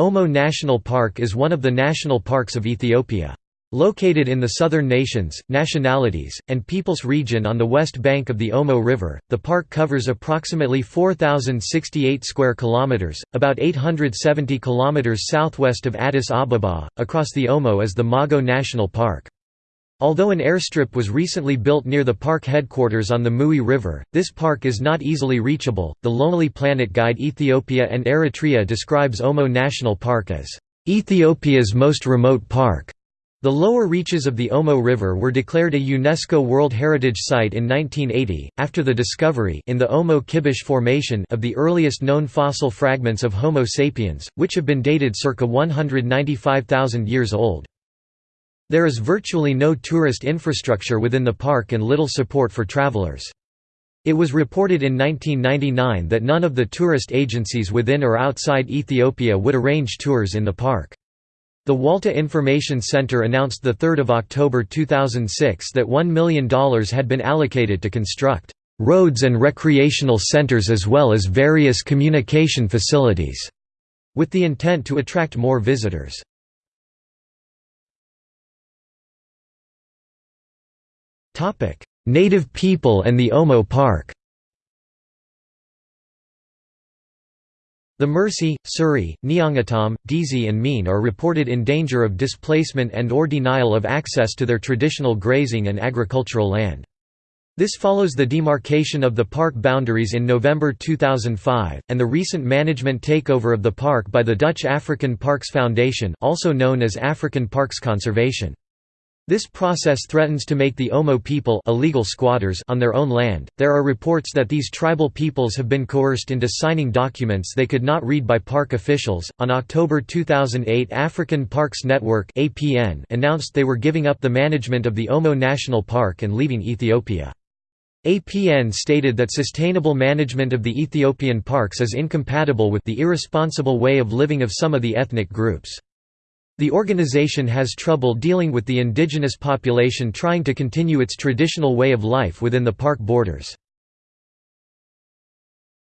Omo National Park is one of the national parks of Ethiopia. Located in the southern nations, nationalities, and peoples region on the west bank of the Omo River, the park covers approximately 4068 square kilometers, about 870 kilometers southwest of Addis Ababa. Across the Omo is the Mago National Park. Although an airstrip was recently built near the park headquarters on the Mui River, this park is not easily reachable. The Lonely Planet Guide Ethiopia and Eritrea describes Omo National Park as Ethiopia's most remote park. The lower reaches of the Omo River were declared a UNESCO World Heritage Site in 1980, after the discovery in the Omo Kibish Formation of the earliest known fossil fragments of Homo sapiens, which have been dated circa 195,000 years old. There is virtually no tourist infrastructure within the park and little support for travelers. It was reported in 1999 that none of the tourist agencies within or outside Ethiopia would arrange tours in the park. The Walta Information Center announced 3 October 2006 that $1 million had been allocated to construct roads and recreational centers as well as various communication facilities, with the intent to attract more visitors. Native people and the Omo Park The Mursi, Suri, Nyangatom, Dizi and Me'en are reported in danger of displacement and or denial of access to their traditional grazing and agricultural land. This follows the demarcation of the park boundaries in November 2005, and the recent management takeover of the park by the Dutch African Parks Foundation also known as African Parks Conservation. This process threatens to make the Omo people illegal squatters on their own land. There are reports that these tribal peoples have been coerced into signing documents they could not read by park officials. On October 2008, African Parks Network (APN) announced they were giving up the management of the Omo National Park and leaving Ethiopia. APN stated that sustainable management of the Ethiopian parks is incompatible with the irresponsible way of living of some of the ethnic groups. The organization has trouble dealing with the indigenous population trying to continue its traditional way of life within the park borders.